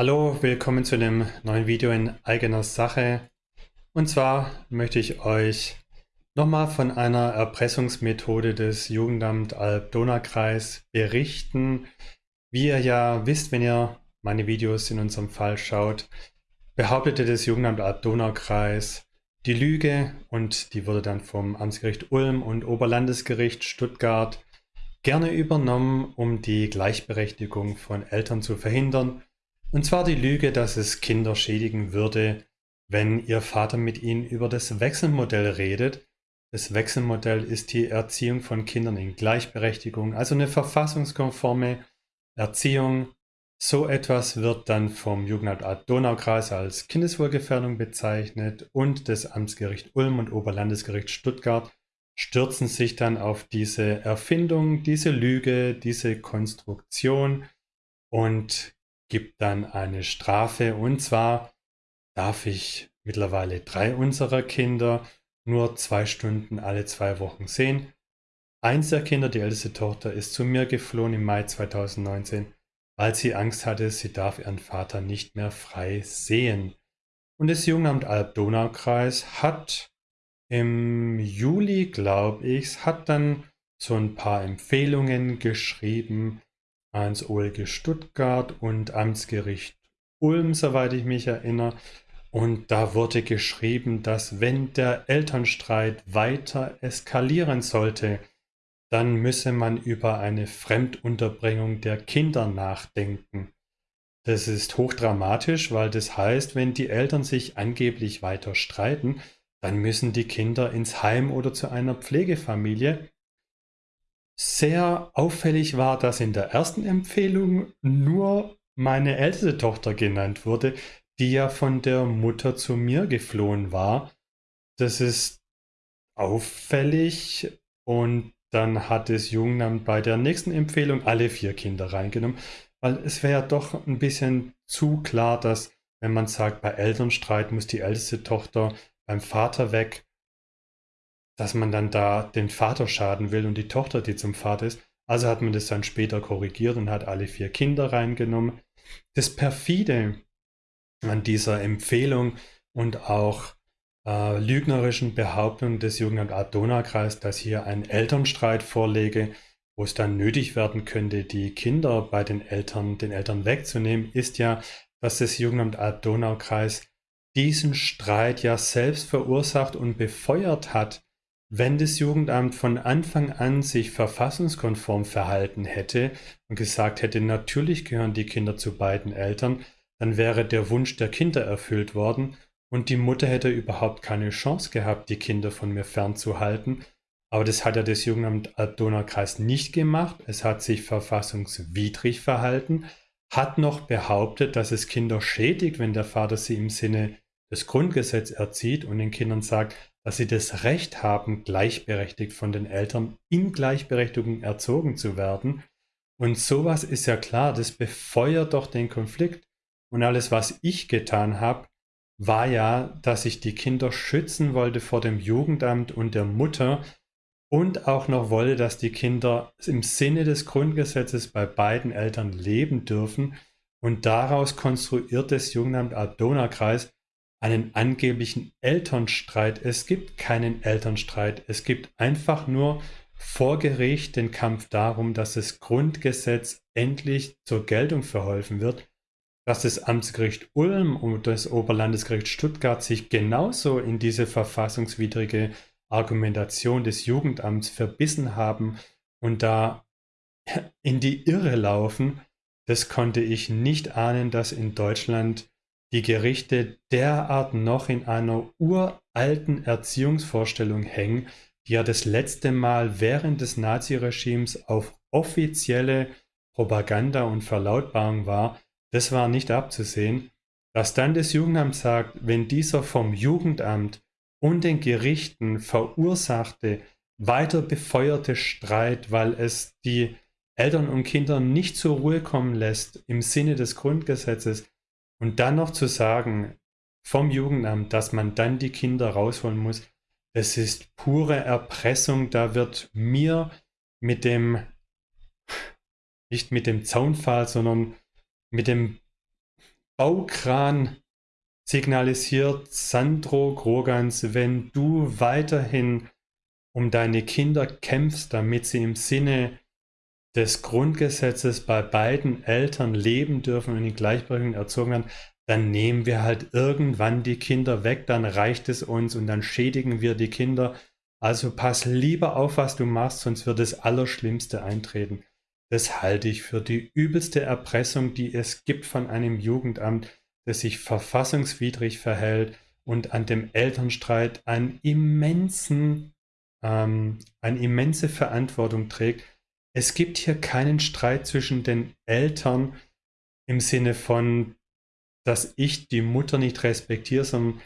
Hallo, willkommen zu einem neuen Video in eigener Sache. Und zwar möchte ich euch nochmal von einer Erpressungsmethode des Jugendamt Alb-Donau-Kreis berichten. Wie ihr ja wisst, wenn ihr meine Videos in unserem Fall schaut, behauptete das Jugendamt Alb-Donau-Kreis die Lüge und die wurde dann vom Amtsgericht Ulm und Oberlandesgericht Stuttgart gerne übernommen, um die Gleichberechtigung von Eltern zu verhindern und zwar die Lüge, dass es Kinder schädigen würde, wenn ihr Vater mit ihnen über das Wechselmodell redet. Das Wechselmodell ist die Erziehung von Kindern in Gleichberechtigung, also eine verfassungskonforme Erziehung. So etwas wird dann vom Jugendamt Donaukreis als Kindeswohlgefährdung bezeichnet und das Amtsgericht Ulm und Oberlandesgericht Stuttgart stürzen sich dann auf diese Erfindung, diese Lüge, diese Konstruktion und gibt dann eine Strafe und zwar darf ich mittlerweile drei unserer Kinder nur zwei Stunden alle zwei Wochen sehen. Eins der Kinder, die älteste Tochter, ist zu mir geflohen im Mai 2019, weil sie Angst hatte, sie darf ihren Vater nicht mehr frei sehen. Und das Jugendamt Alb-Donau-Kreis hat im Juli, glaube ich, hat dann so ein paar Empfehlungen geschrieben, ans OLG Stuttgart und Amtsgericht Ulm, soweit ich mich erinnere. Und da wurde geschrieben, dass wenn der Elternstreit weiter eskalieren sollte, dann müsse man über eine Fremdunterbringung der Kinder nachdenken. Das ist hochdramatisch, weil das heißt, wenn die Eltern sich angeblich weiter streiten, dann müssen die Kinder ins Heim oder zu einer Pflegefamilie sehr auffällig war, dass in der ersten Empfehlung nur meine älteste Tochter genannt wurde, die ja von der Mutter zu mir geflohen war. Das ist auffällig und dann hat das Jugendamt bei der nächsten Empfehlung alle vier Kinder reingenommen, weil es wäre ja doch ein bisschen zu klar, dass wenn man sagt, bei Elternstreit muss die älteste Tochter beim Vater weg, dass man dann da den Vater schaden will und die Tochter, die zum Vater ist. Also hat man das dann später korrigiert und hat alle vier Kinder reingenommen. Das perfide an dieser Empfehlung und auch äh, lügnerischen Behauptung des Jugendamt Ad-Donau-Kreis, dass hier ein Elternstreit vorlege, wo es dann nötig werden könnte, die Kinder bei den Eltern, den Eltern wegzunehmen, ist ja, dass das Jugendamt Ad-Donau-Kreis diesen Streit ja selbst verursacht und befeuert hat, wenn das Jugendamt von Anfang an sich verfassungskonform verhalten hätte und gesagt hätte, natürlich gehören die Kinder zu beiden Eltern, dann wäre der Wunsch der Kinder erfüllt worden und die Mutter hätte überhaupt keine Chance gehabt, die Kinder von mir fernzuhalten. Aber das hat ja das Jugendamt Alb-Donau-Kreis nicht gemacht. Es hat sich verfassungswidrig verhalten, hat noch behauptet, dass es Kinder schädigt, wenn der Vater sie im Sinne des Grundgesetzes erzieht und den Kindern sagt, dass sie das Recht haben, gleichberechtigt von den Eltern in Gleichberechtigung erzogen zu werden. Und sowas ist ja klar, das befeuert doch den Konflikt. Und alles, was ich getan habe, war ja, dass ich die Kinder schützen wollte vor dem Jugendamt und der Mutter und auch noch wollte, dass die Kinder im Sinne des Grundgesetzes bei beiden Eltern leben dürfen. Und daraus konstruiert das Jugendamt Alb-Donau-Kreis einen angeblichen Elternstreit. Es gibt keinen Elternstreit. Es gibt einfach nur vor Gericht den Kampf darum, dass das Grundgesetz endlich zur Geltung verholfen wird, dass das Amtsgericht Ulm und das Oberlandesgericht Stuttgart sich genauso in diese verfassungswidrige Argumentation des Jugendamts verbissen haben und da in die Irre laufen, das konnte ich nicht ahnen, dass in Deutschland die Gerichte derart noch in einer uralten Erziehungsvorstellung hängen, die ja das letzte Mal während des Naziregimes auf offizielle Propaganda und Verlautbarung war, das war nicht abzusehen, dass dann das Jugendamt sagt, wenn dieser vom Jugendamt und den Gerichten verursachte, weiter befeuerte Streit, weil es die Eltern und Kinder nicht zur Ruhe kommen lässt im Sinne des Grundgesetzes, und dann noch zu sagen vom Jugendamt, dass man dann die Kinder rausholen muss, das ist pure Erpressung. Da wird mir mit dem, nicht mit dem Zaunpfahl, sondern mit dem Baukran signalisiert Sandro Grogans, wenn du weiterhin um deine Kinder kämpfst, damit sie im Sinne des Grundgesetzes bei beiden Eltern leben dürfen und in Gleichberechtigung erzogen werden, dann nehmen wir halt irgendwann die Kinder weg, dann reicht es uns und dann schädigen wir die Kinder. Also pass lieber auf, was du machst, sonst wird das Allerschlimmste eintreten. Das halte ich für die übelste Erpressung, die es gibt von einem Jugendamt, das sich verfassungswidrig verhält und an dem Elternstreit einen immensen, ähm, eine immense Verantwortung trägt. Es gibt hier keinen Streit zwischen den Eltern im Sinne von, dass ich die Mutter nicht respektiere, sondern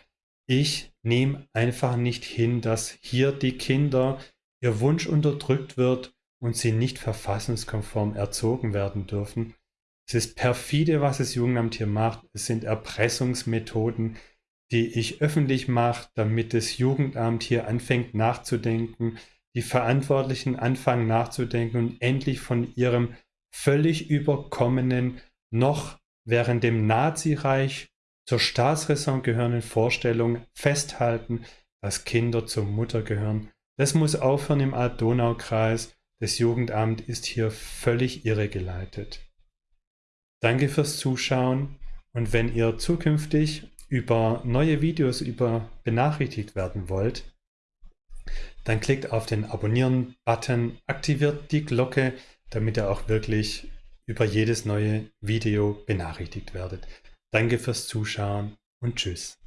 ich nehme einfach nicht hin, dass hier die Kinder ihr Wunsch unterdrückt wird und sie nicht verfassungskonform erzogen werden dürfen. Es ist perfide, was das Jugendamt hier macht. Es sind Erpressungsmethoden, die ich öffentlich mache, damit das Jugendamt hier anfängt nachzudenken, die Verantwortlichen anfangen nachzudenken und endlich von ihrem völlig überkommenen, noch während dem Nazireich zur Staatsräson gehörenden Vorstellung festhalten, dass Kinder zur Mutter gehören. Das muss aufhören im Alb-Donau-Kreis. Das Jugendamt ist hier völlig irregeleitet. Danke fürs Zuschauen und wenn ihr zukünftig über neue Videos über benachrichtigt werden wollt, dann klickt auf den Abonnieren-Button, aktiviert die Glocke, damit ihr auch wirklich über jedes neue Video benachrichtigt werdet. Danke fürs Zuschauen und Tschüss.